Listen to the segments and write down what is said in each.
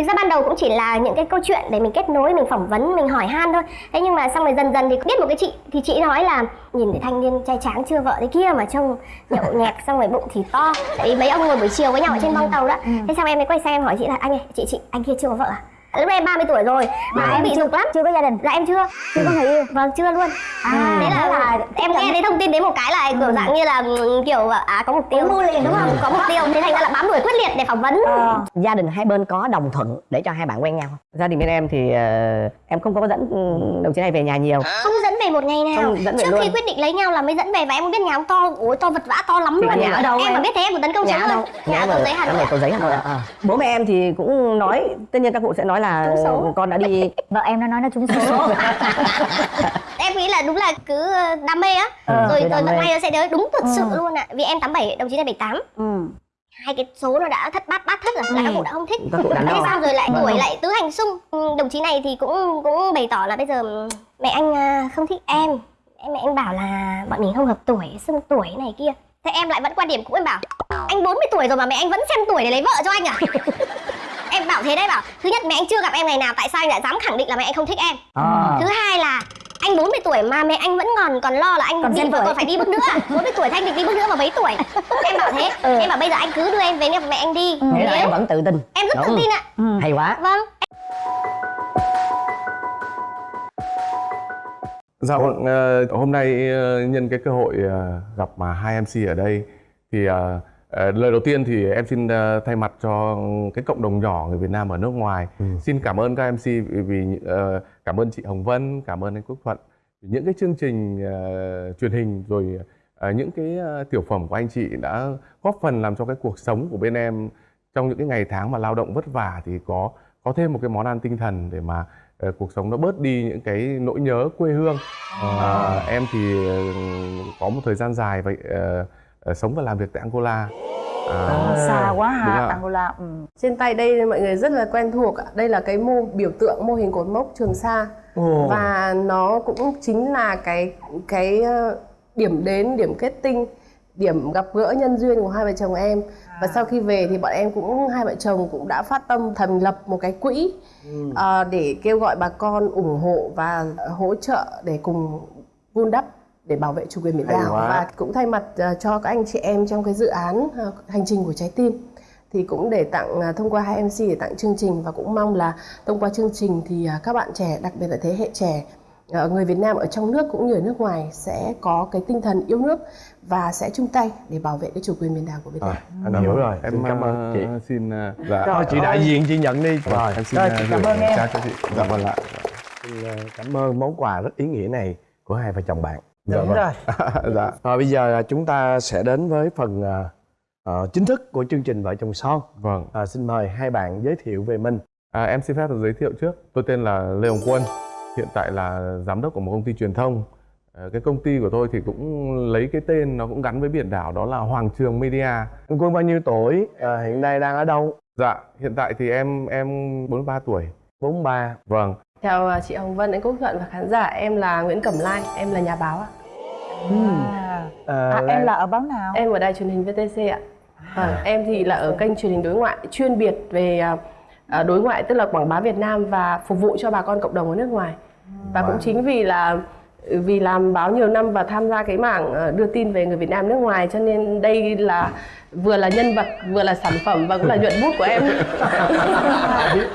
thực ra ban đầu cũng chỉ là những cái câu chuyện để mình kết nối mình phỏng vấn mình hỏi han thôi. Thế nhưng mà xong rồi dần dần thì biết một cái chị thì chị nói là nhìn thấy thanh niên trai tráng chưa vợ thế kia mà trông nhậu nhẹt xong rồi bụng thì to. Tại mấy ông ngồi buổi chiều với nhau ở trên bong tàu đó. Thế xong em mới quay sang em hỏi chị là anh ơi chị chị anh kia chưa có vợ à lúc đấy em 30 tuổi rồi mà em bị dục lắm. Chưa có gia đình. Dạ em chưa chưa có người yêu. Vâng chưa luôn. À, thế là, là- em nghe thấy thông tin đến một cái là kiểu dạng như là ừ, kiểu à có mục tiêu mua liền, đúng không? có mục tiêu thế thành ra là bám đuổi quyết liệt để phỏng vấn. Ờ. gia đình hai bên có đồng thuận để cho hai bạn quen nhau không? Gia đình bên em thì ờ, em không có dẫn ừ, đồng chí này về nhà nhiều. Không dẫn về một ngày nào. Không dẫn về trước luôn. khi quyết định lấy nhau là mới dẫn về và em có biết nhà ông to ôi to vật vã to lắm Thì luôn nhà ở đâu em em? mà biết thế em còn tấn công nhà ở đâu? Hơn nhà ở cầu giấy hà nhà nội cầu giấy hà nội à. bố mẹ em thì cũng nói tất nhiên các cụ sẽ nói là con đã đi. Vợ em nó nói nó trúng số. Em nghĩ là đúng là cứ ờ, đam mê á. Ừ, rồi rồi mê. may nó sẽ đến. Đúng thật sự Ừ. luôn ạ. Vì em 87 đồng chí này 78 ừ. Hai cái số nó đã thất bát bát thất rồi. Là các cụ đã không thích. Các cụ đã thế sao rồi lại Vâng. đuổi lại tứ hành xung Ừ, đồng chí này thì cũng cũng bày tỏ là bây giờ mẹ anh à, không thích em. Em mẹ anh bảo là bọn mình không hợp tuổi xưng tuổi này kia. Thế em lại vẫn quan điểm cũ em bảo anh 40 tuổi rồi mà mẹ anh vẫn xem tuổi để lấy vợ cho anh à? Em bảo thế đấy bảo thứ nhất mẹ anh chưa gặp em ngày nào tại sao anh lại dám khẳng định là mẹ anh không thích em? À. thứ hai là anh 40 tuổi mà mẹ anh vẫn còn còn lo là anh Còn vợ tuổi. còn phải đi bước nữa. à 40 tuổi thì anh định đi bước nữa mà mấy tuổi? Em bảo thế. Ừ. em bảo bây giờ anh cứ đưa em về gặp mẹ anh đi. Nghĩa là Nếu- em vẫn tự tin. Em rất tự Đúng. tin ạ. Ừ. hay quá. Vâng. Dạ vâng, ờ, hôm nay ờ, nhân cái cơ hội ờ, gặp mà hai MC ở đây thì lời đầu tiên thì em xin ờ, thay mặt cho cái cộng đồng nhỏ người Việt Nam ở nước ngoài. Xin cảm ơn các MC vì, vì ờ, cảm ơn chị Hồng Vân, cảm ơn anh Quốc Thuận những cái chương trình ờ, truyền hình rồi ờ, những cái ờ, tiểu phẩm của anh chị đã góp phần làm cho cái cuộc sống của bên em trong những cái ngày tháng mà lao động vất vả thì có có thêm một cái món ăn tinh thần để mà ờ, cuộc sống nó bớt đi những cái nỗi nhớ quê hương. Ờ, em thì ờ, có một thời gian dài vậy ờ, ờ, sống và làm việc tại Angola À, xa quá ạ. Angola ừ. Trên tay đây mọi người rất là quen thuộc ạ. Đây là cái mô biểu tượng mô hình cột mốc Trường Sa và nó cũng chính là cái cái ờ, điểm đến, điểm kết tinh, điểm gặp gỡ nhân duyên của hai vợ chồng em. Và sau khi về thì bọn em cũng hai vợ chồng cũng đã phát tâm thành lập một cái quỹ ờ, để kêu gọi bà con ủng hộ và hỗ trợ để cùng vun đắp để bảo vệ chủ quyền biển đảo và cũng thay mặt ờ, cho các anh chị em trong cái dự án ờ, hành trình của trái tim thì cũng để tặng à, thông qua hai MC để tặng chương trình và cũng mong là thông qua chương trình thì các bạn trẻ đặc biệt là thế hệ trẻ ờ, người Việt Nam ở trong nước cũng như ở nước ngoài sẽ có cái tinh thần yêu nước và sẽ chung tay để bảo vệ cái chủ quyền biển đảo của Việt Nam. À, Anh hiểu rồi. Em Xin cảm ơn ờ, chị. xin ờ, dạ. Thôi chị đại diện chị nhận đi. Vâng, em xin Rồi, ờ, chị cảm ơn em. cho chị. Dạ vâng ạ. Xin ờ, cảm ơn món quà rất ý nghĩa này của hai vợ chồng bạn. Dạ đúng vâng. rồi dạ. Rồi bây giờ à, chúng ta sẽ đến với phần ờ, chính thức của chương trình Vợ chồng son. Vâng. À, xin mời hai bạn giới thiệu về mình. À, em xin phép được giới thiệu trước. Tôi tên là Lê Hồng Quân. Hiện tại là giám đốc của một công ty truyền thông. Ờ, cái công ty của tôi thì cũng lấy cái tên nó cũng gắn với biển đảo đó là Hoàng Trường Media. Quân bao nhiêu tuổi? À, hiện nay đang ở đâu? Dạ, hiện tại thì em em 43 tuổi. 43. Vâng. Chào à, chị Hồng Vân, anh Quốc Thuận và khán giả. Em là Nguyễn Cẩm Lai, em là nhà báo ạ. à. À, À, em là ở báo nào Em ở đài truyền hình VTC ạ. Vâng, em thì là ở kênh truyền hình đối ngoại chuyên biệt về à, à, đối ngoại tức là quảng bá Việt Nam và phục vụ cho bà con cộng đồng ở nước ngoài. Và cũng chính vì là vì làm báo nhiều năm và tham gia cái mảng à, đưa tin về người Việt Nam nước ngoài cho nên đây là vừa là nhân vật vừa là sản phẩm và cũng là nhuận bút của em.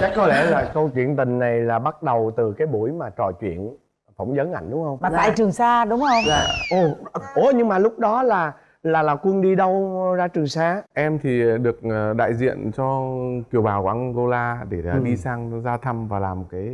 chắc có lẽ là câu chuyện tình này là bắt đầu từ cái buổi mà trò chuyện phỏng vấn ảnh đúng không? mà tại Trường Sa đúng không Dạ. Ồ, ủa nhưng mà lúc đó là là là quân đi đâu ra Trường Sa? Em thì được ờ, đại diện cho kiều bào của Angola để ờ, Ừ. đi sang ra thăm và làm cái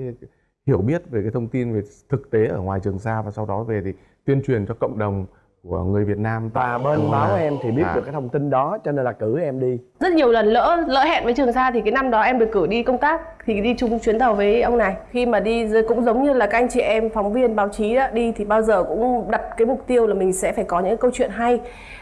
hiểu biết về cái thông tin về thực tế ở ngoài Trường Sa và sau đó về thì tuyên truyền cho cộng đồng của người Việt Nam Và bên Angola. báo em thì biết À. được cái thông tin đó cho nên là cử em đi. rất nhiều lần lỡ lỡ hẹn với Trường Sa thì cái năm đó em được cử đi công tác thì đi chung chuyến tàu với ông này khi mà đi cũng giống như là các anh chị em phóng viên báo chí đó, đi thì bao giờ cũng đặt cái mục tiêu là mình sẽ phải có những câu chuyện hay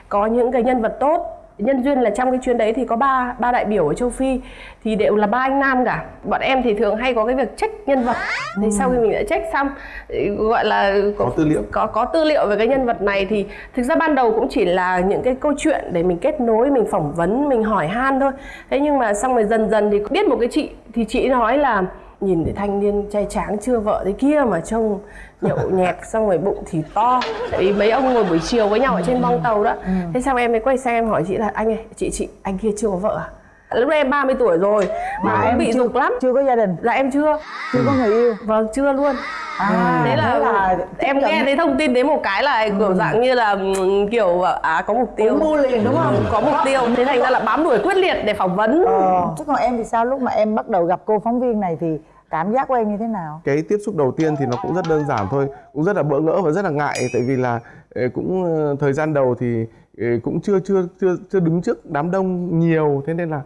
có những cái nhân vật tốt nhân duyên là trong cái chuyến đấy thì có ba ba đại biểu ở châu phi thì đều là ba anh nam cả. Bọn em thì thường hay có cái việc check nhân vật. Thì sau khi mình đã check xong thì gọi là Có tư liệu. có có tư liệu về cái nhân vật này thì thực ra ban đầu cũng chỉ là những cái câu chuyện để mình kết nối mình phỏng vấn mình hỏi han thôi. Thế nhưng mà xong rồi dần dần thì biết một cái chị thì chị nói là nhìn thấy thanh niên trai tráng chưa vợ thế kia mà trông nhậu nhẹt xong rồi bụng thì to. Tại vì mấy ông ngồi buổi chiều với nhau ở trên bong tàu đó. Thế xong em mới quay sang em hỏi chị là anh ơi chị chị anh kia chưa có vợ à lúc em 30 tuổi rồi. Mà em bị dục lắm. chưa có gia đình. Là em chưa. Chưa có người yêu. Vâng chưa luôn. À thế là, em nghe thấy thông tin đến một cái là kiểu dạng như là ừm, kiểu à có mục tiêu. Mua liền đúng không? Có mục tiêu. Thế thành ra là bám đuổi quyết liệt để phỏng vấn. Ờ. Chứ còn em thì sao? Lúc mà em bắt đầu gặp cô phóng viên này thì cảm giác của em như thế nào? Cái tiếp xúc đầu tiên thì nó cũng rất đơn giản thôi. Cũng rất là bỡ ngỡ và rất là ngại. Tại vì là ờ, cũng ờ, thời gian đầu thì ờ, cũng chưa chưa chưa chưa đứng trước đám đông nhiều. Thế nên là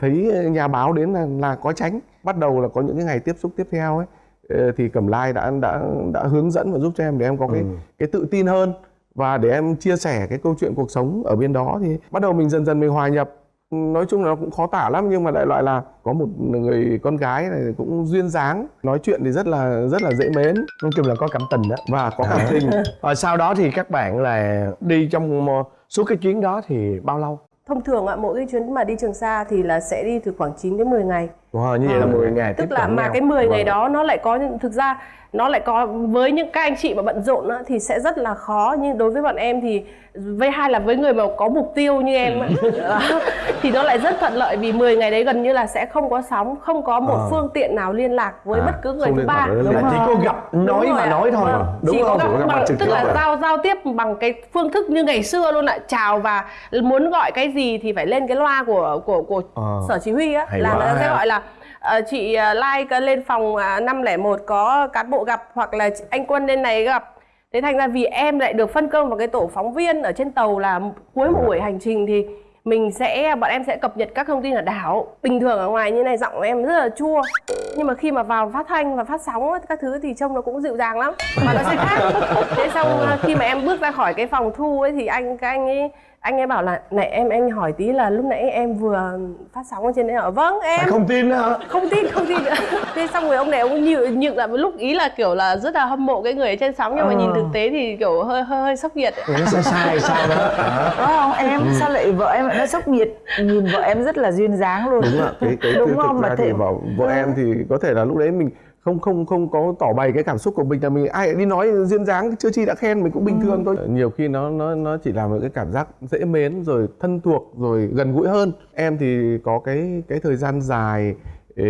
thấy nhà báo đến là là có tránh bắt đầu là có những cái ngày tiếp xúc tiếp theo ấy ờ, thì cẩm lai đã đã đã hướng dẫn và giúp cho em để em có cái cái tự tin hơn và để em chia sẻ cái câu chuyện cuộc sống ở bên đó thì bắt đầu mình dần dần mình hòa nhập. Nói chung là nó cũng khó tả lắm nhưng mà đại loại là có một người con gái này cũng duyên dáng nói chuyện thì rất là rất là dễ mến. Nói chung là có cảm tình đó. Và có cảm tình. Rồi sau đó thì các bạn là đi trong ờ, suốt cái chuyến đó thì bao lâu? Thông thường ạ mỗi cái chuyến mà đi trường sa thì là sẽ đi từ khoảng 9 đến 10 ngày Wow, như vậy là 10 ngày tiếp tức là mà cái 10 ngày Vâng. đó nó lại có những thực ra nó lại có với những các anh chị mà bận rộn á, thì sẽ rất là khó nhưng đối với bọn em thì với hai là với người mà có mục tiêu như em á, thì nó lại rất thuận lợi vì 10 ngày đấy gần như là sẽ không có sóng không có một Ờ. phương tiện nào liên lạc với À, bất cứ người thứ ba với là liên chỉ có gặp nói Đúng và nói thôi Vâng. đúng chỉ không? có gặp gặp bằng, tức là rồi. giao giao tiếp bằng cái phương thức như ngày xưa luôn ạ chào và muốn gọi cái gì thì phải lên cái loa của của của Ờ. sở chỉ huy á là ta sẽ gọi là Ờ, chị ờ, like ờ, lên phòng 501 có cán bộ gặp hoặc là anh quân lên này gặp. Thế thành ra vì em lại được phân công vào cái tổ phóng viên ở trên tàu là cuối một buổi hành trình thì mình sẽ, bọn em sẽ cập nhật các thông tin ở đảo. Bình thường ở ngoài như này giọng của em rất là chua, nhưng mà khi mà vào phát thanh và phát sóng các thứ thì trông nó cũng dịu dàng lắm. Mà nó sẽ khác. Thế xong khi mà em bước ra khỏi cái phòng thu ấy thì anh, các anh ấy anh ấy bảo là này em anh hỏi tí là lúc nãy em vừa phát sóng ở trên đấy ở vâng em không tin hả? không tin không tin thế xong rồi ông này ông nhự nhự lại một lúc ý là kiểu là rất là hâm mộ cái người ở trên sóng nhưng mà Ờ. nhìn thực tế thì kiểu hơi hơi hơi sốc nhiệt ấy. Nó sai sai sao đó hả? Đúng không em sao lại vợ em lại nó sốc nhiệt nhìn vợ em rất là duyên dáng luôn đúng ạ cái cái đúng không ra mà thì vợ em thì có thể là lúc đấy mình không không không có tỏ bày cái cảm xúc của mình là mình ai đi nói duyên dáng chưa chi đã khen mình cũng bình thường thôi. Nhiều khi nó nó nó chỉ là một cái cảm giác dễ mến rồi thân thuộc rồi gần gũi hơn. Em thì có cái cái thời gian dài ê,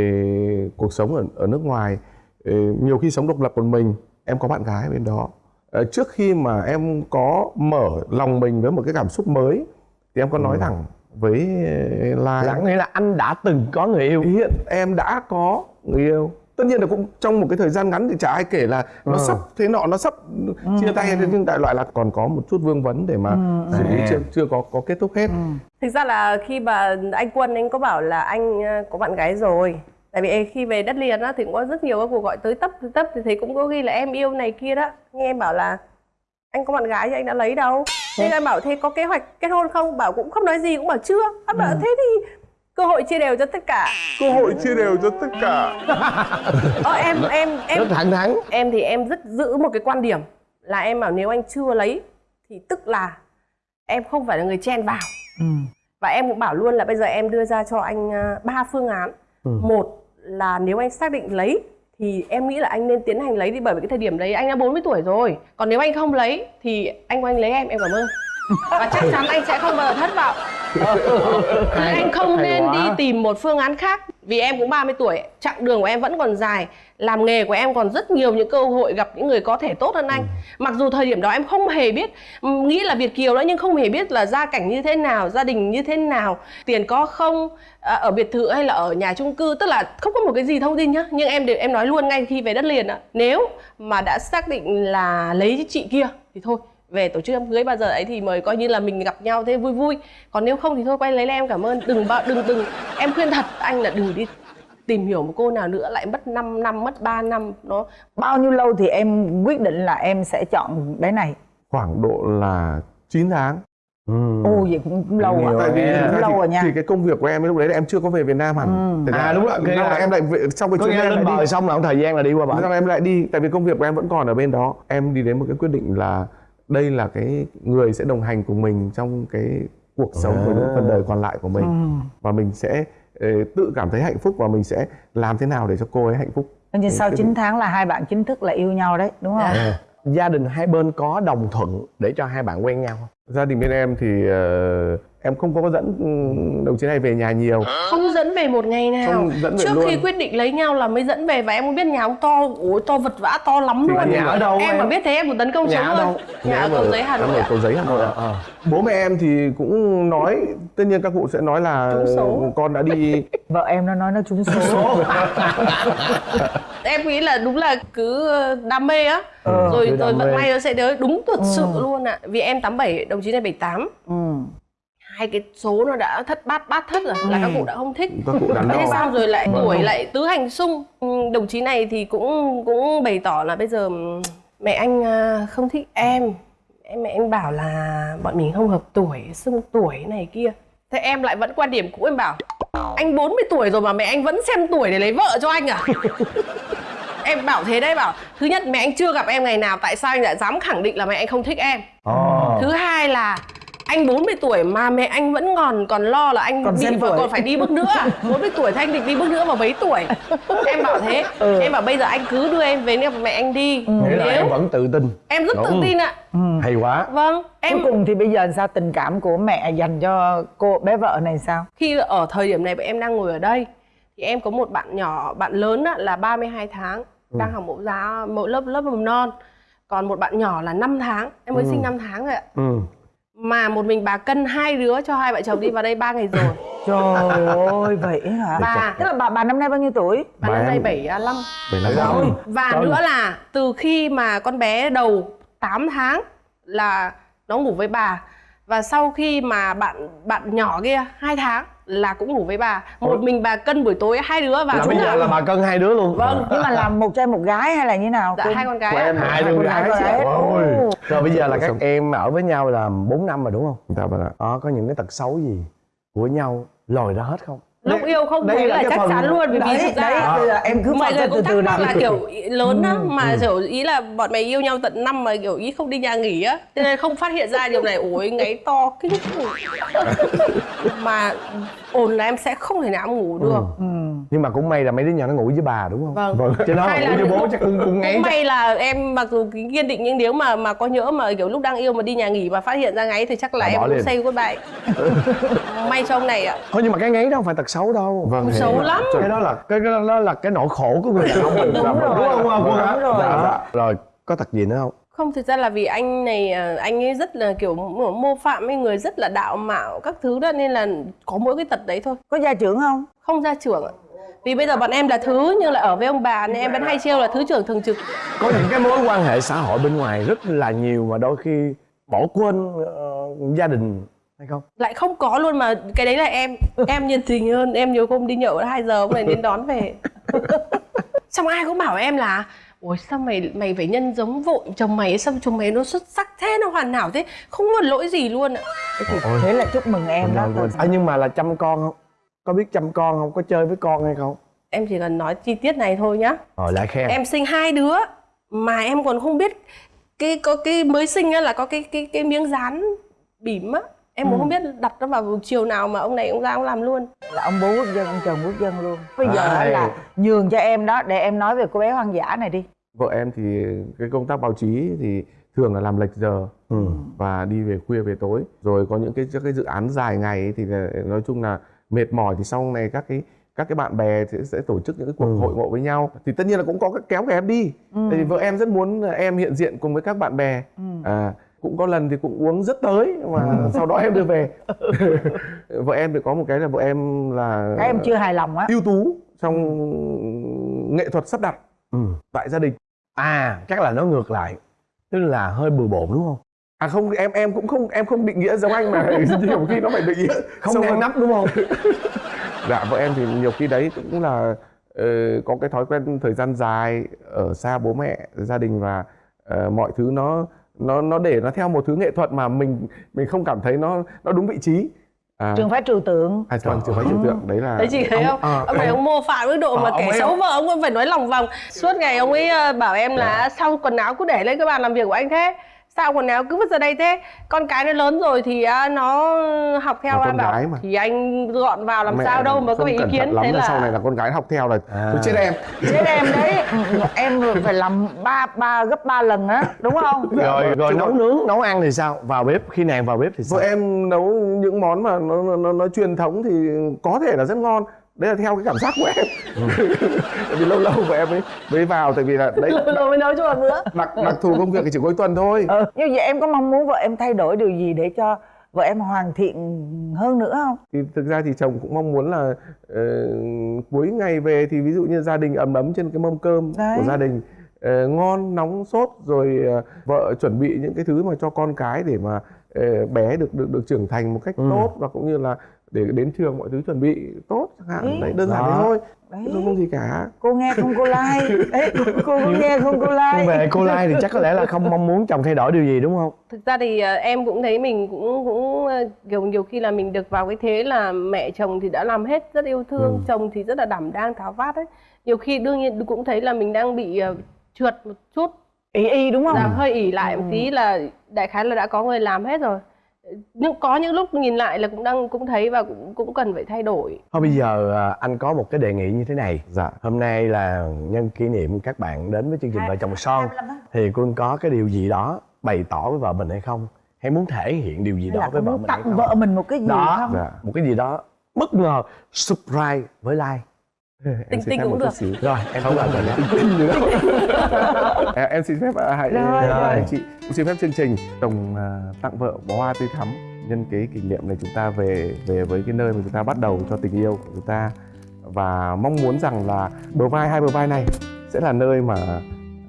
cuộc sống ở ở nước ngoài ê, nhiều khi sống độc lập một mình. Em có bạn gái bên đó. Ờ, trước khi mà em có mở lòng mình với một cái cảm xúc mới thì em có nói thẳng với Lai. Là nghĩa là anh đã từng có người yêu? Hiện em đã có người yêu tất nhiên là cũng trong một cái thời gian ngắn thì chả ai kể là nó Ừ. sắp thế nọ nó sắp chia tay thế, nhưng đại loại là còn có một chút vương vấn để mà xử lý À. chưa chưa có có kết thúc hết. Thực ra là khi mà anh quân anh có bảo là anh ờ, có bạn gái rồi. Tại vì khi về đất liền á thì cũng có rất nhiều các cuộc gọi tới tấp tới tấp thì thấy cũng có ghi là em yêu này kia đó. Nhưng em bảo là anh có bạn gái thì anh đã lấy đâu? Thế anh bảo thế có kế hoạch kết hôn không? Bảo cũng không nói gì cũng bảo chưa. Anh bảo thế thì cơ hội chia đều cho tất cả. Cơ hội chia đều cho tất cả. Ờ, em em em rất thẳng thắn. Em thì em rất giữ một cái quan điểm là em bảo nếu anh chưa lấy thì tức là em không phải là người chen vào. Ừ. và em cũng bảo luôn là bây giờ em đưa ra cho anh à, ba phương án. Một là nếu anh xác định lấy thì em nghĩ là anh nên tiến hành lấy đi bởi vì cái thời điểm đấy anh đã 40 tuổi rồi. Còn nếu anh không lấy thì anh của anh lấy em em cảm ơn. Và chắc chắn anh sẽ không bao giờ thất vọng anh không hay nên quá. đi tìm một phương án khác vì em cũng 30 tuổi chặng đường của em vẫn còn dài làm nghề của em còn rất nhiều những cơ hội gặp những người có thể tốt hơn anh. Mặc dù thời điểm đó em không hề biết ừm, nghĩ là Việt kiều đó nhưng không hề biết là gia cảnh như thế nào gia đình như thế nào tiền có không à, ở biệt thự hay là ở nhà chung cư tức là không có một cái gì thông tin nhá. Nhưng em đều em nói luôn ngay khi về đất liền ạ nếu mà đã xác định là lấy chị kia thì thôi về tổ chức đám cưới bao giờ ấy thì mời coi như là mình gặp nhau thế vui vui. Còn nếu không thì thôi quay lấy em cảm ơn. Đừng bao đừng đừng. Em khuyên thật anh là đừng đi tìm hiểu một cô nào nữa lại mất 5 năm mất 3 năm. Nó bao nhiêu lâu thì em quyết định là em sẽ chọn bé này? Khoảng độ là 9 tháng. Ồ vậy cũng, lâu rồi tại vì thực cũng lâu rồi nha. Thì cái công việc của em lúc đấy là em chưa có về Việt Nam hẳn. Thế À, đúng rồi, nghĩa là em lại về, trong cái chuyến em lên lại bờ đi. xong là một thời gian là đi qua bển. Là em lại đi tại vì công việc của em vẫn còn ở bên đó. Em đi đến một cái quyết định là đây là cái người sẽ đồng hành cùng mình trong cái cuộc sống của những phần đời còn lại của mình. Và mình sẽ ờ, tự cảm thấy hạnh phúc và mình sẽ làm thế nào để cho cô ấy hạnh phúc. Coi như sau Cái- 9 tháng là hai bạn chính thức là yêu nhau đấy đúng không gia đình hai bên có đồng thuận để cho hai bạn quen nhau không gia đình bên em thì ờ, em không có dẫn đồng chí này về nhà nhiều không dẫn về một ngày nào Không dẫn về trước luôn. khi quyết định lấy nhau là mới dẫn về và em không biết nhà ông to ôi to vật vã to lắm Thì luôn nhà ở đâu em em? mà biết thế em một tấn công Nhà ở đâu? nhà ở cầu giấy hà nội cầu giấy hà nội ạ. Ờ. bố mẹ em thì cũng nói tất nhiên các cụ sẽ nói là con đã đi vợ em nó nói nó trúng số em nghĩ là đúng là cứ ờ, đam mê á. Ờ, rồi rồi vận may nó sẽ đến. Đúng thật sự luôn ạ. Vì em 87 đồng chí này 78 ừ. hai cái số nó đã thất bát bát thất rồi. Là các cụ đã không thích. Các cụ đắn đo thế xong rồi lại Vâng. tuổi lại tứ hành xung Ừ, đồng chí này thì cũng cũng bày tỏ là bây giờ ừm, mẹ anh à, không thích em. Em mẹ anh bảo là bọn mình không hợp tuổi xung tuổi này kia. Thế em lại vẫn quan điểm cũ em bảo anh 40 tuổi rồi mà mẹ anh vẫn xem tuổi để lấy vợ cho anh à em bảo thế đấy bảo thứ nhất mẹ anh chưa gặp em ngày nào tại sao anh lại dám khẳng định là mẹ anh không thích em Ồ. thứ hai là anh 40 tuổi mà mẹ anh vẫn còn còn lo là anh Còn đi tuổi. còn phải đi bước nữa. à? 40 tuổi thì anh định đi bước nữa mà mấy tuổi? Em bảo thế. Em bảo bây giờ anh cứ đưa em về gặp mẹ anh đi. Nghĩa là nếu em vẫn tự tin. Em rất tự Đúng. tin ạ. Hay quá. Vâng em cuối cùng thì bây giờ sao? Tình cảm của mẹ dành cho cô bé vợ này sao? Khi ở thời điểm này em đang ngồi ở đây thì em có một bạn nhỏ bạn lớn á, là 32 tháng đang học mẫu giáo mẫu lớp lớp mầm non. Còn một bạn nhỏ là 5 tháng em mới sinh 5 tháng rồi ạ. Ừ. mà một mình bà cân hai đứa cho hai vợ chồng đi vào đây ba ngày rồi trời ơi vậy hả Bà- tức là bà bà năm nay bao nhiêu tuổi bà Bà năm nay em- 75 Bảy năm Rồi. rồi. Và Trời. nữa là từ khi mà con bé đầu 8 tháng là nó ngủ với bà và sau khi mà bạn bạn nhỏ kia 2 tháng là cũng ngủ với bà. Một mình bà cân buổi tối hai đứa và là chúng bây giờ là là bà cân hai đứa luôn Vâng. nhưng mà làm một trai một gái hay là như nào dạ hai con gái. Của em hai con đứa gái gái. Ôi. Rồi bây giờ là các em ở với nhau là 4 năm rồi đúng không Dạ vâng ạ. đó có những cái tật xấu gì của nhau lòi ra hết không Lúc yêu không thấy là chắc phần- chắn luôn vì đấy, thực ra đấy, bây giờ em cứ mọi người cũng từ từ thắc mắc là kiểu lớn á mà kiểu ý là bọn mày yêu nhau tận năm mà kiểu ý không đi nhà nghỉ á. Cho nên không phát hiện ra điều này ôi ngáy to kinh khủng mà ồn là em sẽ không thể nào ngủ được. ừ. nhưng mà cũng may là mấy đứa nhỏ nó ngủ với bà đúng không? Vâng. chứ nó Hay ngủ là với bố chắc cũng cũng ngáy cũng may là em mặc dù kiên định nhưng nếu mà mà có nhỡ mà kiểu lúc đang yêu mà đi nhà nghỉ mà phát hiện ra ngáy thì chắc là À, em bỏ cũng say goodbye. May cho ông này ạ. Thôi nhưng mà cái ngáy đó không phải tật xấu đâu Vâng. thì- xấu lắm cái đó là cái đó, đó là cái nỗi khổ của người đàn ông mình Đúng Dạ, rồi. đúng không hả? Đúng rồi. Dạ, dạ. rồi có tật gì nữa không không thực ra là vì anh này à, anh ấy rất là kiểu mô phạm với người rất là đạo mạo các thứ đó nên là có mỗi cái tật đấy thôi có gia trưởng không không ra trưởng ạ vì bây giờ bọn em là thứ nhưng là ở với ông bà nên em vẫn hay trêu là thứ trưởng thường trực có những cái mối quan hệ xã hội bên ngoài rất là nhiều mà đôi khi bỏ quên ờ, gia đình hay không? Lại không có luôn mà cái đấy là em em nhiệt tình hơn em nhiều hôm đi nhậu 2 giờ hôm nay đến đón về. Xong ai cũng bảo em là ôi sao mày mày phải nhân giống vội chồng mày sao chồng mày nó xuất sắc thế nó hoàn hảo thế không có lỗi gì luôn ạ. Thế là chúc mừng em đó à, nhưng mà là chăm con không? Có biết chăm con không? Có chơi với con hay không? Em chỉ cần nói chi tiết này thôi nhá. Rồi lại khen. Em sinh hai đứa mà em còn không biết cái có cái mới sinh á là có cái cái cái miếng dán bỉm á em cũng không biết đặt nó vào chiều nào mà ông này ông ra ông làm luôn. Là ông bố quốc dân ông chồng quốc dân luôn. Bây giờ Ai. là nhường cho em đó để em nói về cô bé hoang dã này đi. Vợ em thì cái công tác báo chí thì thường là làm lệch giờ ừ. và đi về khuya về tối. Rồi có những cái các cái dự án dài ngày ấy thì là, nói chung là mệt mỏi thì sau này các cái các cái bạn bè sẽ, sẽ tổ chức những cái cuộc Ừ. hội ngộ với nhau. Thì tất nhiên là cũng có cái kéo cả em đi. Tại vì vợ em rất muốn là em hiện diện cùng với các bạn bè. À, cũng có lần thì cũng uống rất tới mà sau đó em đưa về. Vợ em thì có một cái là vợ em là các em chưa hài lòng á. ưu tú trong nghệ thuật sắp đặt Ừ. tại gia đình. À chắc là nó ngược lại tức là hơi bừa bộn đúng không? À không em em cũng không em không định nghĩa giống anh mà. Nhiều khi nó phải định nghĩa không hơn. nắp đúng không? Dạ vợ em thì nhiều khi đấy cũng là ờ, có cái thói quen thời gian dài ở xa bố mẹ gia đình và ờ, mọi thứ nó nó nó để nó theo một thứ nghệ thuật mà mình mình không cảm thấy nó nó đúng vị trí à, trường phái trừu tượng à vâng trường phái trừu tượng đấy là Đấy chị thấy không? ờ, ông này ông mô phạm mức độ Ờ, mà ông kẻ ấy- xấu vợ ông cũng phải nói lòng vòng. Suốt ngày ông ấy ờ, bảo em là sao quần áo cứ để lên cái bàn làm việc của anh thế? Sao quần áo cứ vứt ra đây thế? Con cái nó lớn rồi thì à, nó học theo Là anh con bảo gái mà. thì anh gọn vào làm mẹ sao đâu mà có không ý kiến. thế là là sau này là con gái học theo là tôi chết em. Chết em đấy. Em phải làm ba ba gấp ba lần á đúng không? Rồi rồi Chứ nấu còn- nướng. nấu ăn thì sao? Vào bếp khi nàng vào bếp thì sao? Vợ em nấu những món mà nó, nó, nó, nó truyền thống thì có thể là rất ngon đấy là theo cái cảm giác của em tại vì lâu lâu vợ em mới mới vào tại vì là đấy rồi mới nấu cho một bữa. đặc đặc thù công việc thì chỉ cuối tuần thôi ừ. như vậy em có mong muốn vợ em thay đổi điều gì để cho vợ em hoàn thiện hơn nữa không thì thực ra thì chồng cũng mong muốn là ờ, cuối ngày về thì ví dụ như gia đình ấm ấm trên cái mâm cơm Đấy. của gia đình ờ, ngon nóng sốt rồi ờ, vợ chuẩn bị những cái thứ mà cho con cái để mà bé được được được trưởng thành một cách tốt và cũng như là để đến trường mọi thứ chuẩn bị tốt chẳng hạn. Đấy. đơn giản thế thôi. Đấy. Không có gì cả. Cô nghe không cô like. Đấy cô có nghe không cô like? Về cô Lai thì chắc có lẽ là không mong muốn chồng thay đổi điều gì đúng không? Thực ra thì ờ, em cũng thấy mình cũng cũng ờ, kiểu nhiều khi là mình được vào cái thế là mẹ chồng thì đã làm hết rất yêu thương, chồng thì rất là đảm đang tháo vát ấy. Nhiều khi đương nhiên cũng thấy là mình đang bị ờ, trượt một chút, y y đúng không? Là hơi ỉ lại một tí là đại khái là đã có người làm hết rồi. Nhưng có những lúc nhìn lại là cũng đang cũng thấy và cũng cũng cần phải thay đổi. thôi bây giờ à, anh có một cái đề nghị như thế này. Dạ. Hôm nay là nhân kỷ niệm các bạn đến với chương trình vợ chồng son. thì quân có cái điều gì đó bày tỏ với vợ mình hay không? Hay muốn thể hiện điều gì hay đó là với vợ mình hay tặng không? vợ mình một cái gì đó. không? Dạ. Một cái gì đó bất ngờ surprise với Lai em Tinh tinh cũng một được. chút xíu. Rồi em không làm rồi nhé tinh đâu À, em xin phép hãy Rồi, à, rồi. chị cũng xin phép chương trình. Đồng à, tặng vợ bó hoa tươi thắm nhân cái kỷ niệm này chúng ta về về với cái nơi mà chúng ta bắt đầu cho tình yêu của chúng ta. Và mong muốn rằng là bờ vai hai bờ vai này sẽ là nơi mà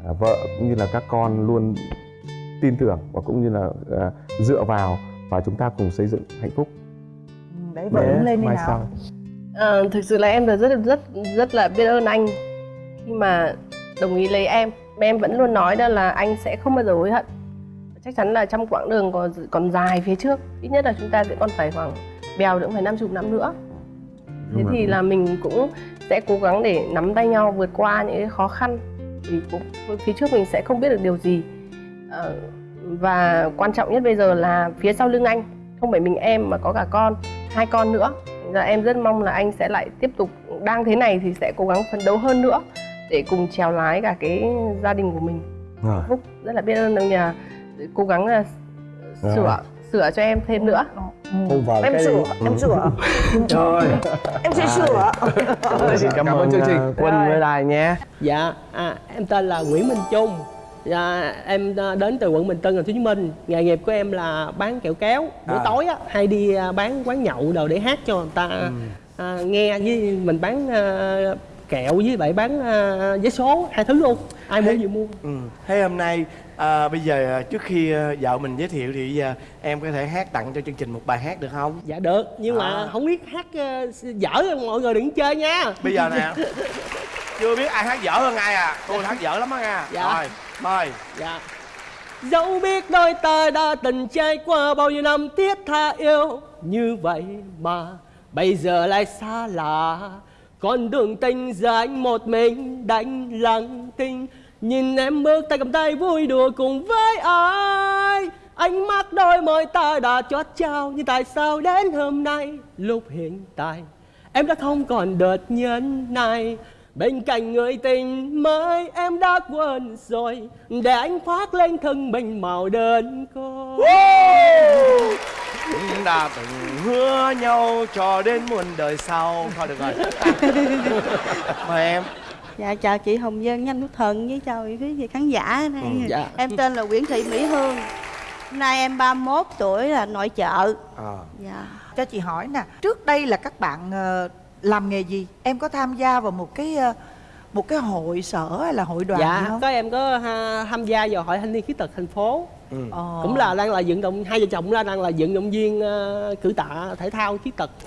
à, vợ cũng như là các con luôn tin tưởng và cũng như là dựa vào và chúng ta cùng xây dựng hạnh phúc. Đấy vợ lên đi mai nào. sau Ờ, thực sự là em là rất rất rất là biết ơn anh. Khi mà đồng ý lấy em mà em vẫn luôn nói đó là anh sẽ không bao giờ hối hận. Chắc chắn là trong quãng đường còn còn dài phía trước ít nhất là chúng ta sẽ còn phải khoảng bèo nữa phải năm chục năm nữa. Thế Đúng thì rồi. là mình cũng sẽ cố gắng để nắm tay nhau vượt qua những cái khó khăn. Vì cũng phía trước mình sẽ không biết được điều gì. Ờ, và quan trọng nhất bây giờ là phía sau lưng anh không phải mình em mà có cả con hai con nữa em rất mong là anh sẽ lại tiếp tục đang thế này thì sẽ cố gắng phấn đấu hơn nữa để cùng trèo lái cả cái gia đình của mình. Phúc rất là biết ơn ông nhà cố gắng là sửa sửa cho em thêm nữa. Ừ. Hôn vợ em cái sửa đi. em sửa. Rồi em sẽ sửa. Xin cảm, Cảm ơn ơn chương trình. à, quân với Lai nhé. Dạ, à, em tên là Nguyễn Minh Trung dạ, Em à, đến từ quận Bình Tân, thành phố Hồ Chí Minh. Nghề nghiệp của em là bán kẹo kéo. Buổi tối á, hay đi à, bán quán nhậu đồ để hát cho người ta. À, nghe Với mình bán à, kẹo với lại bán à, vé số, hai thứ luôn. Ai mua gì mua. Ừ. Thế hôm nay à, bây giờ à, trước khi à, vợ mình giới thiệu thì bây giờ em có thể hát tặng cho chương trình một bài hát được không? Dạ được, nhưng mà À. không biết hát à, dở mọi người đừng chơi nha. Bây giờ nè. Chưa biết ai hát dở hơn ai à. Tôi hát dở lắm á nha. Dạ. rồi mời. Dạ. Dẫu biết đôi ta đã từng trải qua bao nhiêu năm thiết tha yêu, Như vậy mà bây giờ lại xa lạ. Con đường tình giờ anh một mình đánh lặng thinh, Nhìn em bước tay cầm tay vui đùa cùng với ai. Ánh mắt đôi môi ta đã chót trao Nhưng tại sao đến hôm nay lúc hiện tại Em đã không còn đợt nhân này? Bên cạnh người tình mới em đã quên rồi Để anh khoác lên thân mình màu đơn côi đã từng hứa nhau cho đến muôn đời sau thôi được rồi mời em Dạ chào chị Hồng Dân, nhanh Quốc Thần với chào quý vị khán giả đây. dạ. Em tên là Nguyễn Thị Mỹ Hương. Hôm nay em 31 tuổi là nội trợ. à. Dạ. cho chị hỏi nè trước đây là các bạn ờ, làm nghề gì? Em có tham gia vào một cái ờ, một cái hội sở hay là hội đoàn gì Dạ, không? có em có ha, tham gia vào hội thanh niên khuyết tật thành phố. Ờ. Cũng là đang là vận động, hai vợ chồng ra đang là vận động viên ờ, cử tạ thể thao khuyết tật.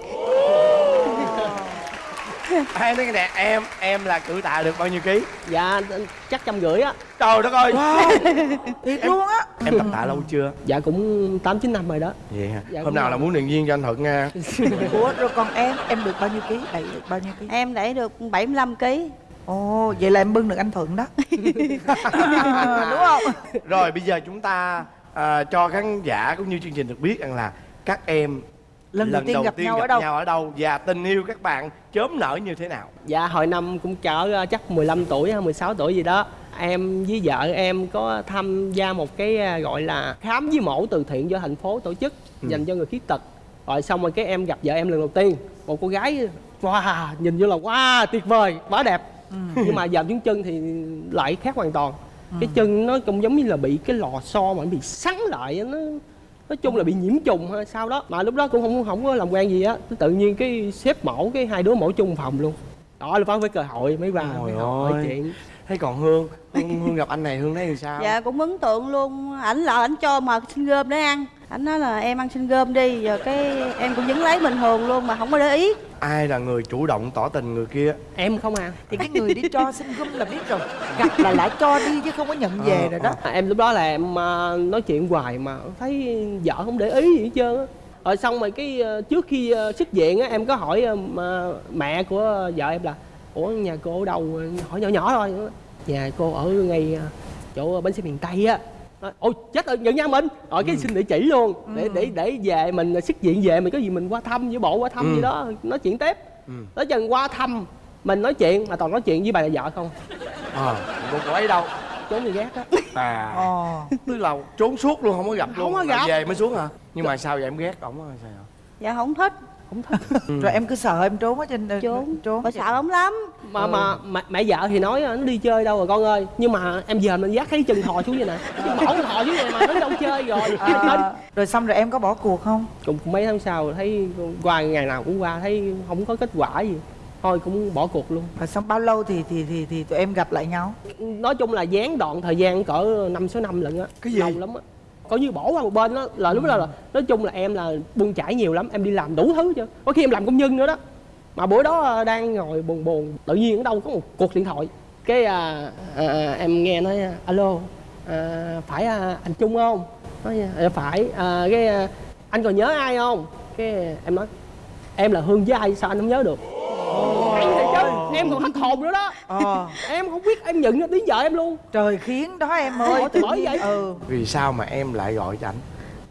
Hai nói nè em em là cử tạ được bao nhiêu ký? Dạ chắc trăm rưỡi á. Trời đất ơi. Thiệt luôn á em tập tạ lâu chưa? Dạ cũng tám chín năm rồi đó. Vậy hả? Dạ, hôm nào là- là muốn điện viên cho anh thuận nha. Ủa rồi còn em? Em được bao nhiêu ký? Đẩy được bao nhiêu ký? Em đẩy được 75 kg ồ vậy là em bưng được anh thuận đó. Đúng không? Rồi bây giờ chúng ta à, cho khán giả cũng như chương trình được biết rằng là các em lần, đầu tiên gặp nhau ở đâu? nhau ở đâu? Và tình yêu các bạn chớm nở như thế nào? Dạ hồi năm cũng cỡ ờ, chắc 15 tuổi hay 16 tuổi gì đó. Em với vợ em có tham gia một cái à, gọi là khám với mổ từ thiện do thành phố tổ chức dành cho người khuyết tật. Rồi xong rồi cái em gặp vợ em lần đầu tiên. Một cô gái wow nhìn như là wow tuyệt vời quá đẹp. Nhưng mà giờ xuống chân thì lại khác hoàn toàn. Cái chân nó cũng giống như là bị cái lò xo mà bị sắn lại á, nó nói chung là bị nhiễm trùng hay sao đó. Mà lúc đó cũng không không có làm quen gì á. Tự nhiên cái xếp mổ cái hai đứa mổ chung phòng luôn. Đó là phải với cơ hội mới vào mới hỏi chuyện. Thế còn hương? Hương, hương gặp anh này hương thấy thì sao? Dạ cũng ấn tượng luôn. Ảnh là ảnh cho mà xin gom để ăn. Ảnh nói là em ăn xin gom đi Giờ cái em cũng vẫn lấy bình thường luôn mà không có để ý ai là người chủ động tỏ tình người kia? Em không à. Thì cái người đi cho xin gum là biết rồi. Gặp là lại cho đi chứ không có nhận về rồi đó. À, em lúc đó là em à, nói chuyện hoài mà thấy vợ không để ý gì hết trơn á. Rồi xong rồi cái à, trước khi à, xuất viện á em có hỏi à, mà mẹ của vợ em là ủa nhà cô ở đâu? Hỏi nhỏ nhỏ thôi. Nhà cô ở ngay à, chỗ bến xe miền tây á Nói, ôi chết rồi gần nhà mình. Rồi cái xin địa chỉ luôn. Để để để về mình xuất viện về mình có gì mình qua thăm với bộ qua thăm Ừ. gì đó nói chuyện tiếp. Ừ. tới chừng qua thăm mình nói chuyện mà toàn nói chuyện với bà là vợ không. Ờ cô cô ấy đâu. Trốn đi gác á. À. Ồ tức là trốn suốt luôn không có gặp Không luôn. có Là gặp. về mới xuống hả? Nhưng mà sao vậy em ghét? Ổng sao Dạ không thích rồi em cứ sợ em trốn ở trên Trốn. Trốn. Bà sợ ổng lắm. Mà mà mẹ, mẹ vợ thì nói nó đi chơi đâu rồi con ơi? Nhưng mà em giờ mình dắt thấy chân thò xuống vậy nè. Chứ mẫu thò xuống vậy mà nó đi đâu chơi rồi. À, rồi xong rồi em có bỏ cuộc không? Cũng mấy tháng sau thấy qua ngày nào cũng qua thấy không có kết quả gì. Thôi cũng bỏ cuộc luôn. Rồi xong bao lâu thì thì thì thì tụi em gặp lại nhau? Nói chung là gián đoạn thời gian cỡ năm sáu năm lận á. Cái gì? lâu lắm á coi như bỏ qua một bên đó là lúc đó là nói chung là em là buông chải nhiều lắm em đi làm đủ thứ chứ. Có khi em làm công nhân nữa đó. Mà bữa đó à, đang ngồi buồn buồn tự nhiên ở đâu có một cuộc điện thoại. Cái à, à, em nghe nói alo à, phải à, anh trung không? Nói à, phải à, cái à, anh còn nhớ ai không? Cái em nói em là hương với ai sao anh không nhớ được? Hay thiệt chứ em còn hết hồn nữa đó. Ờ. Em không biết em nhận ra tiếng vợ em luôn. Trời khiến đó em ơi. Ủa, bởi vậy? ừ. Vì sao mà em lại gọi cho ảnh?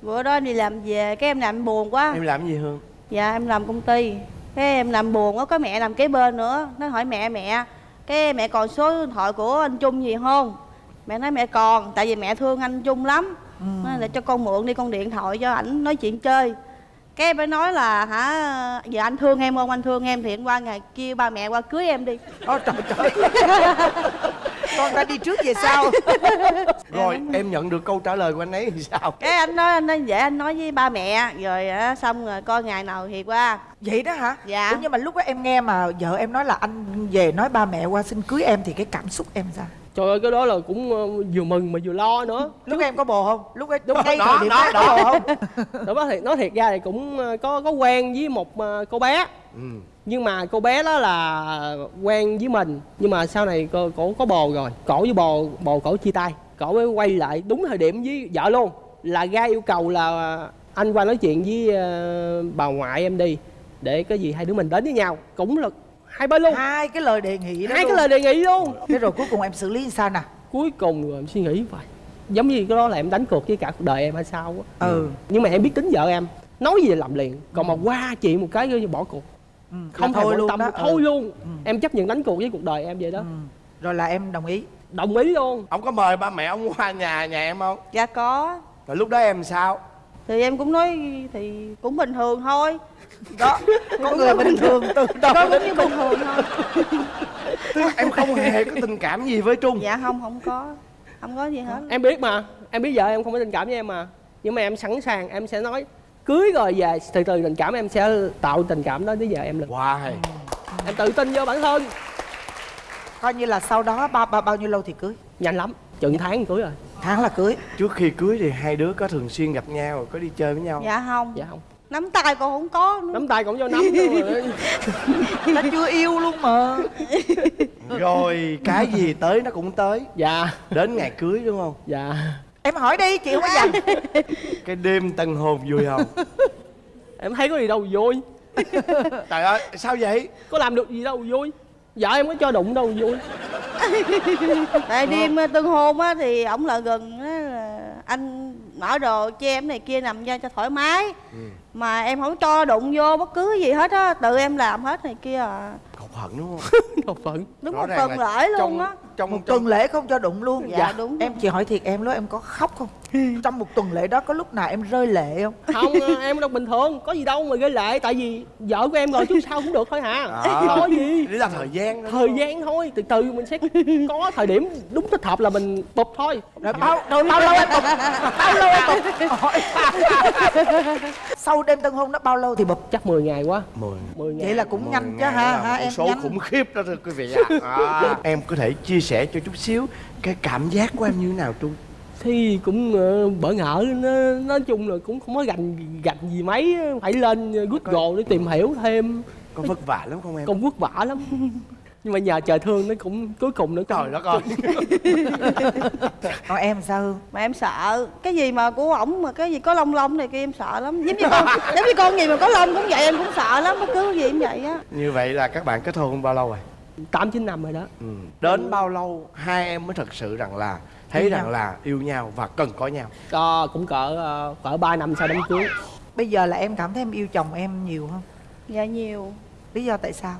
Bữa đó em đi làm về Cái em làm buồn quá. Em làm gì hương? Dạ em làm công ty. Cái em làm buồn á Có mẹ làm kế bên nữa. Nó hỏi mẹ mẹ Cái mẹ còn số điện thoại của anh Trung gì không? Mẹ nói mẹ còn Tại vì mẹ thương anh Trung lắm. Nói là cho con mượn đi con điện thoại cho ảnh nói chuyện chơi cái em mới nói là hả giờ anh thương em không? Anh thương em thì anh qua ngày kia ba mẹ qua cưới em đi. Ôi trời trời Con ta đi trước về sau. Rồi em nhận được câu trả lời của anh ấy thì sao? Cái anh nói anh nói vậy anh nói với ba mẹ rồi á, xong rồi coi ngày nào thì qua. Vậy đó hả? Dạ. Ủa, nhưng mà lúc đó em nghe mà vợ em nói là anh về nói ba mẹ qua xin cưới em thì cái cảm xúc em sao? Trời ơi cái đó là cũng ờ, vừa mừng mà vừa lo nữa. Lúc em có bồ không? Lúc ấy Đúng, ngay đó, thời điểm đó, đó, có bồ không? đó nói thiệt nói thiệt ra thì cũng ờ, có có quen với một ờ, cô bé. Ừ. nhưng mà cô bé đó là quen với mình. Nhưng mà sau này cô cổ có bồ rồi. Cổ với bồ bồ cổ chia tay. Cổ mới quay lại đúng thời điểm với vợ luôn. Là ra yêu cầu là anh qua nói chuyện với bà ngoại em đi để cái gì hai đứa mình đến với nhau. Cũng là hai bên luôn Hai cái lời đề nghị đó hai luôn. cái lời đề nghị luôn Thế rồi cuối cùng em xử lý sao nè? cuối cùng rồi em suy nghĩ vậy giống như cái đó là em đánh cược với cả cuộc đời em hay sao á Ừ. nhưng mà em biết tính vợ em nói gì là làm liền còn mà qua chuyện một cái cứ bỏ cuộc ừ. không thôi luôn tâm đó. thôi Ừ. luôn em chấp nhận đánh cuộc với cuộc đời em vậy đó Ừ. Rồi là em đồng ý. đồng ý luôn ông có mời ba mẹ ông qua nhà nhà em không dạ có rồi lúc đó em sao thì em cũng nói thì cũng bình thường thôi. Đó, có người bình thường từ đầu cũng như bình thường thôi. Tức em không hề có tình cảm gì với trung. Dạ không không có. Không có gì hết. Em biết mà. Em biết vợ em không có tình cảm với em mà. Nhưng mà em sẵn sàng em sẽ nói cưới rồi về từ từ tình cảm em sẽ tạo tình cảm đó với vợ em lần Wow em tự tin vô bản thân. Coi như là sau đó bao, bao, bao nhiêu lâu thì cưới? nhanh lắm chừng tháng cưới rồi. Tháng là cưới. Trước khi cưới thì hai đứa có thường xuyên gặp nhau, có đi chơi với nhau. Dạ không. Dạ không. Nắm tay còn không có nữa. nắm tay còn cho nắm nữa mà nó chưa yêu luôn mà. Rồi cái gì tới nó cũng tới. Dạ. Đến ngày cưới đúng không? Dạ. Em hỏi đi chị không có dành cái đêm tân hôn vui không? Em thấy có gì đâu vui. Trời ơi sao vậy? Có làm được gì đâu vui vợ em có cho đụng đâu vui. Tại đêm ờ, tân hôn á thì ổng lại gần á là anh mở đồ cho em này kia nằm ra cho thoải mái. Mà em không cho đụng vô bất cứ gì hết á tự em làm hết này kia à. Cột hận đúng không? Một phận đúng Rõ một là lễ luôn á. trong một trong tuần lễ không cho đụng luôn Dạ, đúng. em chị hỏi thiệt em lúc em có khóc không? Trong một tuần lễ đó có lúc nào em rơi lệ không? Không em đâu bình thường có gì đâu mà gây lệ tại vì vợ của em rồi chứ sao cũng được thôi hả? À. có gì. Để là thời gian đó thời gian thôi từ từ mình sẽ có thời điểm đúng thích hợp là mình bụp thôi. Rồi bao rồi bao lâu em bụp? Bao lâu em bụp? Sau đêm tân hôn đó bao lâu thì bụp? Chắc 10 ngày quá. Mười. 10 ngày vậy là cũng nhanh chứ ha ha em số nhanh. khủng khiếp đó thưa quý vị ạ. À. em có thể chia sẻ cho chút xíu cái cảm giác của em như thế nào tu thì cũng ờ, bỡ ngỡ nó nói chung là cũng không có gành gành gì mấy phải lên google để tìm hiểu thêm. Có vất vả lắm không em? Công vất vả lắm. Nhưng mà nhờ trời thương nó cũng cuối cùng nó trời đất ơi. Còn em sao? Hương? mà em sợ. Cái gì mà của ổng mà cái gì có lông lông này kia em sợ lắm. Giống như con giống như con gì mà có lông cũng vậy em cũng sợ lắm. Bất cứ gì cũng vậy á. Như vậy là các bạn kết hôn bao lâu rồi tám chín năm rồi đó. Ừ. đến bao lâu hai em mới thật sự rằng là thấy Yêu rằng nhau. là yêu nhau và cần có nhau? Ờ, cũng cỡ ờ, cỡ 3 năm sau đám cưới. Bây giờ là em cảm thấy em yêu chồng em nhiều không? Dạ nhiều. Lý do tại sao?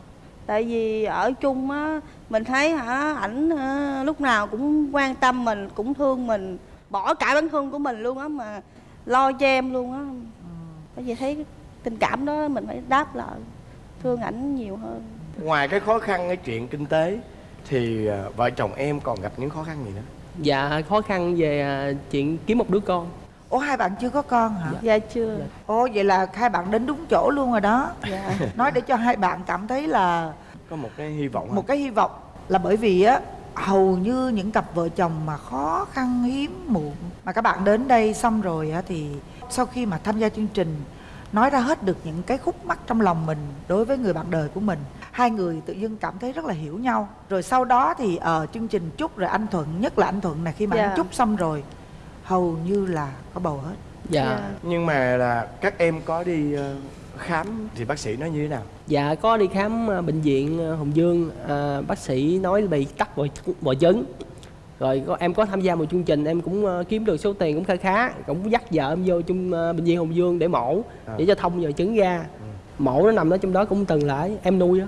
Tại vì ở chung á mình thấy hả ảnh hả, lúc nào cũng quan tâm mình cũng thương mình bỏ cả bản thân của mình luôn á mà lo cho em luôn á. Bởi vì thấy tình cảm đó mình phải đáp lại thương ảnh nhiều hơn ngoài cái khó khăn cái chuyện kinh tế thì à, vợ chồng em còn gặp những khó khăn gì nữa? Dạ khó khăn về ờ, chuyện kiếm một đứa con. Ủa hai bạn chưa có con hả? Dạ chưa. Ồ vậy là hai bạn đến đúng chỗ luôn rồi đó. Dạ. Nói để cho hai bạn cảm thấy là có một cái hy vọng một cái hy vọng là bởi vì á hầu như những cặp vợ chồng mà khó khăn hiếm muộn mà các bạn đến đây xong rồi á thì sau khi mà tham gia chương trình nói ra hết được những cái khúc mắc trong lòng mình đối với người bạn đời của mình. Hai người tự dưng cảm thấy rất là hiểu nhau. Rồi sau đó thì ở chương trình chúc rồi anh thuận nhất là anh thuận này khi mà Dạ. anh chúc xong rồi hầu như là có bầu hết. Dạ. Dạ. nhưng mà là các em có đi ờ, khám thì bác sĩ nói như thế nào? Dạ có đi khám ờ, bệnh viện ờ, hồng dương. Ờ, bác sĩ nói bị tắc vòi vòi trứng rồi có, em có tham gia một chương trình em cũng ờ, kiếm được số tiền cũng khá khá cũng dắt vợ em vô chung ờ, bệnh viện hồng dương để mổ để cho thông vòi trứng ra mổ nó nằm ở trong đó cũng từng lại em nuôi á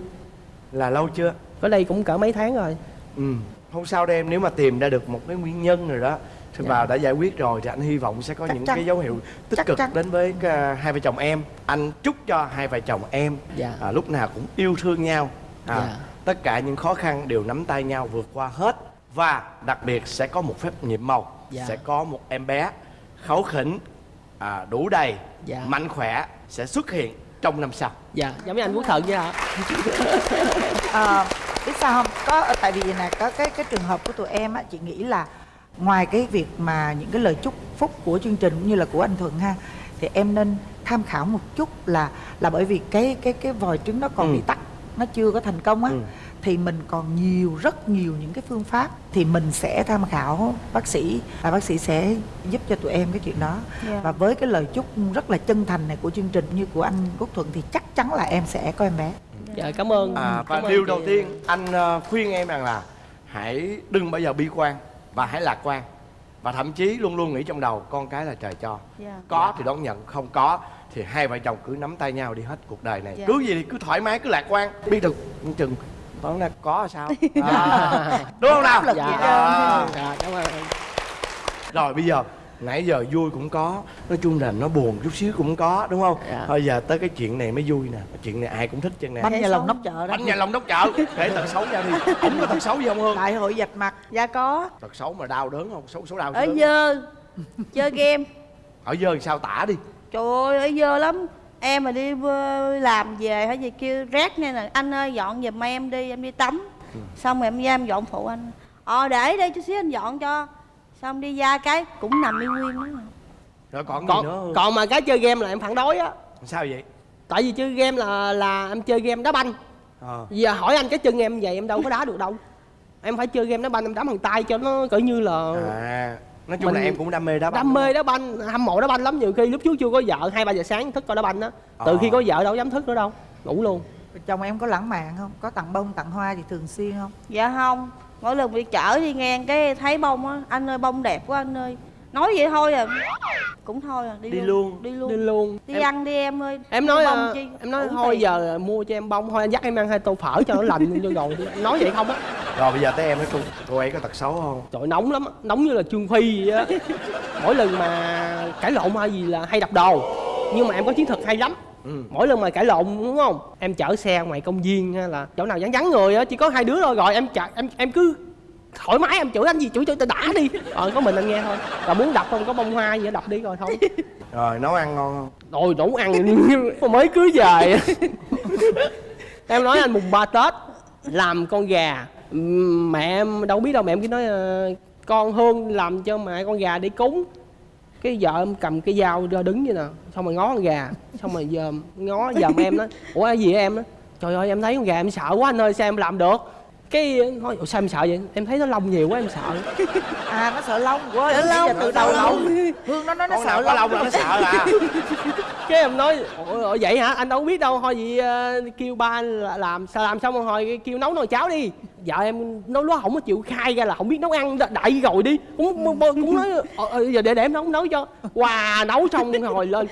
là lâu chưa ở đây cũng cỡ mấy tháng rồi ừ không sao đâu em nếu mà tìm ra được một cái nguyên nhân rồi đó thì Dạ. bà đã giải quyết rồi thì anh hy vọng sẽ có Chắc những chắn. cái dấu hiệu tích Chắc cực chắn. đến với ờ, hai vợ chồng em anh chúc cho hai vợ chồng em Dạ. à, lúc nào cũng yêu thương nhau à, Dạ. tất cả những khó khăn đều nắm tay nhau vượt qua hết và đặc biệt sẽ có một phép nhiệm màu Dạ. sẽ có một em bé kháu khỉnh à, đủ đầy Dạ. mạnh khỏe sẽ xuất hiện trong năm sau dạ giống như anh quốc thuận vậy ạ à, biết sao không có tại vì là có cái cái trường hợp của tụi em á chị nghĩ là ngoài cái việc mà những cái lời chúc phúc của chương trình cũng như là của anh thuận ha thì em nên tham khảo một chút là là bởi vì cái cái cái vòi trứng nó còn Ừ. bị tắc nó chưa có thành công á Ừ. thì mình còn nhiều rất nhiều những cái phương pháp thì mình sẽ tham khảo bác sĩ và bác sĩ sẽ giúp cho tụi em cái chuyện đó. Dạ. và với cái lời chúc rất là chân thành này của chương trình như của anh Quốc Thuận thì chắc chắn là em sẽ có em bé. Dạ cảm ơn. À, và điều đầu tiên anh ờ, khuyên em rằng là hãy đừng bao giờ bi quan và hãy lạc quan. Và thậm chí luôn luôn nghĩ trong đầu con cái là trời cho. Dạ. có thì đón nhận không có thì hai vợ chồng cứ nắm tay nhau đi hết cuộc đời này. Dạ. cứ gì thì cứ thoải mái cứ lạc quan. Biết được chừng toán là có sao? À, đúng không nào? dạ, À. dạ cảm ơn. Rồi bây giờ nãy giờ vui cũng có nói chung là nó buồn chút xíu cũng có đúng không? Dạ. bây giờ tới cái chuyện này mới vui nè. Cái chuyện này ai cũng thích chân nè. Bánh nhà lòng nóc chợ đó. Bánh nhà lòng đốc chợ. Kể tật xấu ra đi. Ổng có tật xấu gì không hương? Đại hội dạch mặt. Dạ có. Tật xấu mà đau đớn không? Xấu xấu đau ở dơ. chơi game. Ở dơ sao tả đi. Trời ơi ở dơ lắm em mà đi làm về hay gì kêu rác nghe nè anh ơi dọn giùm em đi em đi tắm. Xong rồi em ra em dọn phụ anh. Ờ để đây chút xíu anh dọn cho. Xong đi ra cái cũng nằm y nguyên đó rồi còn, gì nữa còn còn mà cái chơi game là em phản đối á. Sao vậy? Tại vì chơi game là là em chơi game đá banh. Ờ. Giờ hỏi anh cái chân em vậy em đâu có đá được đâu. Em phải chơi game đá banh em đá bằng tay cho nó cỡ như là à nói chung là Mình- em cũng đam mê đá banh đam mê đá banh hâm mộ đá banh lắm. Nhiều khi lúc trước chưa có vợ hai ba giờ sáng thức coi đá banh á. Từ Ờ. khi có vợ đâu dám thức nữa đâu ngủ luôn. Chồng em có lãng mạn không? Có tặng bông tặng hoa gì thường xuyên không? Dạ không mỗi lần đi chở đi ngang cái thấy bông á anh ơi bông đẹp quá anh ơi nói vậy thôi à. Cũng thôi à đi, Đi luôn. đi luôn. Đi luôn. Đi em, ăn đi em ơi. em nói bông ờ, chi? em nói thôi tiền. giờ mua cho em bông thôi anh dắt em ăn hai tô phở cho nó lành cho rồi. Nói vậy không á? Rồi bây giờ tới em nói chung cô ấy có tật xấu không? Trời nóng lắm á, nóng như là trương phi vậy á. Mỗi lần mà cãi lộn hay gì là hay đập đồ. Nhưng mà em có chiến thuật hay lắm. Ừ. mỗi lần mà cãi lộn đúng không? Em chở xe ngoài công viên hay là chỗ nào vắng vắng người á chỉ có hai đứa thôi. Rồi em chở em em cứ thoải mái em chửi anh gì? Chửi tao đã đi. Rồi có mình anh nghe thôi. Và muốn đập không? Có bông hoa gì đó đập đi rồi thôi. Rồi nấu ăn ngon không? Rồi đủ ăn mới cưới về. Em nói anh mùng ba tết làm con gà. Mẹ em đâu biết đâu mẹ em cứ nói ờ, con hương làm cho mẹ con gà để cúng. Cái vợ em cầm cái dao ra đứng vậy nè xong rồi ngó con gà. Xong rồi giờ ngó dòm em đó ủa cái gì em đó trời ơi em thấy con gà em sợ quá anh ơi sao em làm được cái nói "Ủa, sao em sợ vậy? Em thấy nó lông nhiều quá em sợ. À nó sợ lông quá giờ lông, từ sợ đầu lông. lông. Hương nó nói nó sợ nào có lông là nó sợ à? Cái em nói ủa, ủa vậy hả? Anh đâu biết đâu. Thôi vậy ờ, kêu ba anh là- làm sao làm xong rồi hồi kêu nấu nồi cháo đi. Vợ em nói nó không có chịu khai ra là không biết nấu ăn đại rồi đi. Cũng cũng, cũng nói ờ, ờ, giờ để để em nấu nấu cho. Quà nấu xong rồi lên.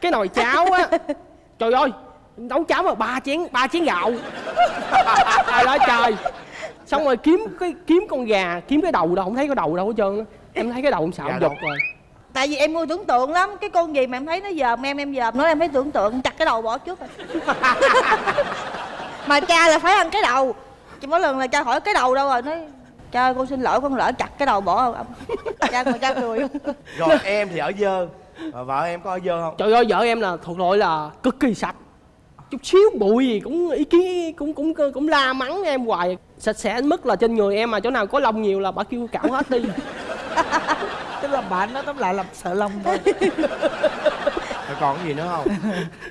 Cái nồi cháo á trời ơi nấu cháo mà ba chén ba chén gạo. Trời ơi trời. Xong rồi kiếm cái kiếm con gà kiếm cái đầu đâu không thấy cái đầu đâu hết trơn á. em thấy cái đầu em sợ đâu? giật rồi. Tại vì em mua tưởng tượng lắm cái con gì mà em thấy nó dòm em em dòm nó em thấy tưởng tượng chặt cái đầu bỏ trước rồi. Mà cha là phải ăn cái đầu. Chỉ mỗi lần là cha hỏi cái đầu đâu rồi nói cha ơi, con xin lỗi con lỡ chặt cái đầu bỏ không cha mà cha cười. Rồi em thì ở dơ. Mà vợ em có ở dơ không? Trời ơi vợ em là thuộc loại là cực kỳ sạch Chút xíu bụi gì cũng ý kiến cũng cũng cũng la mắng em hoài. Sạch sẽ đến mức là trên người em mà chỗ nào có lông nhiều là bà kêu cạo hết đi. Tức là bạn nó tóm lại là sợ lông thôi. Rồi còn cái gì nữa không?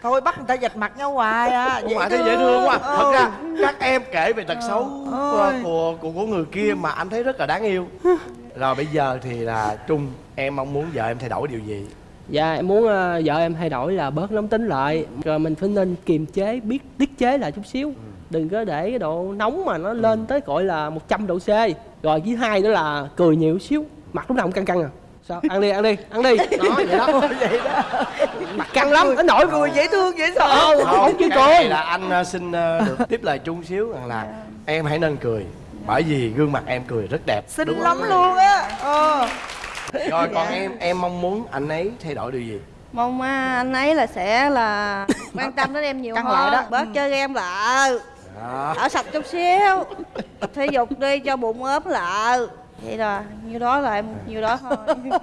Thôi bắt người ta dạch mặt nhau hoài à Không phải thấy dễ thương quá. Thật Ừ. ra các em kể về tật xấu của, của, của của người kia mà anh thấy rất là đáng yêu. Rồi bây giờ thì là trung em mong muốn vợ em thay đổi điều gì Dạ em muốn ờ, vợ em thay đổi là bớt nóng tính lại. Rồi mình phải nên kiềm chế, biết tiết chế lại chút xíu. Đừng có để cái độ nóng mà nó lên tới gọi là 100 độ C. Rồi thứ hai nữa là cười nhiều xíu Mặt lúc nào cũng căng căng à. Sao? Ăn đi, ăn đi, ăn đi. Đó, vậy đó. Vậy đó. Mặt căng lắm, nó nổi cười dễ thương dễ sợ. Không chứ cười. là anh ờ, xin ờ, được tiếp lời chung xíu rằng là em hãy nên cười bởi vì gương mặt em cười rất đẹp xinh đúng lắm không? luôn á. Ờ rồi còn em em mong muốn anh ấy thay đổi điều gì? Mong à, anh ấy là sẽ là quan tâm đến em nhiều Căng hơn. đó. bớt Ừ. chơi game lại. Đó ở sạch chút xíu. Tập thể dục đi cho bụng ốm lại. Vậy rồi nhiêu đó là em nhiêu đó thôi.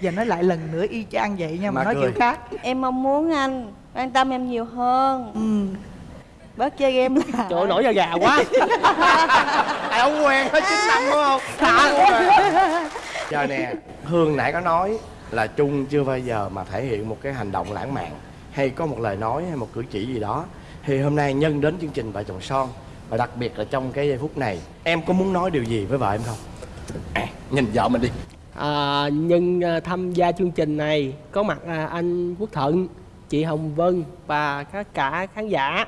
Giờ nói lại lần nữa y chang vậy nha mà, Mà nói cười. kiểu khác. Em mong muốn anh quan tâm em nhiều hơn. Ừ. bớt chơi game lại Trời ơi, nổi da gà quá. Ai không quen hết chín năm đúng không? Thả giờ nè hương nãy có nói là trung chưa bao giờ mà thể hiện một cái hành động lãng mạn hay có một lời nói hay một cử chỉ gì đó. Thì hôm nay nhân đến chương trình vợ chồng son và đặc biệt là trong cái giây phút này em có muốn nói điều gì với vợ em không? À, nhìn vợ mình đi. À, nhân à, tham gia chương trình này có mặt à, anh Quốc Thuận, chị Hồng Vân và tất cả khán giả.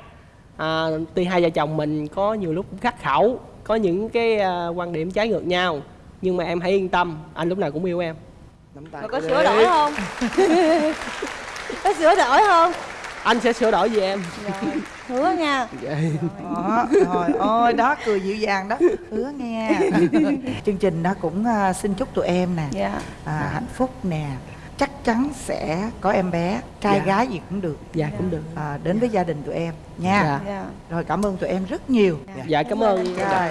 À, tuy hai vợ chồng mình có nhiều lúc cũng khắc khẩu, có những cái à, quan điểm trái ngược nhau, nhưng mà em hãy yên tâm, anh lúc nào cũng yêu em. nắm tay. Mà có cô sửa đổi không? Có sửa đổi không? Anh sẽ sửa đổi vì em. rồi hứa nha. Đó rồi ôi đó cười dịu dàng đó. Hứa nghe. Chương trình đó cũng à, xin chúc tụi em nè dạ. à, hạnh phúc nè chắn sẽ có em bé trai Dạ. gái gì cũng được Dạ cũng được. à, đến với gia đình tụi em nha Dạ. dạ rồi cảm ơn tụi em rất nhiều Dạ cảm ơn. rồi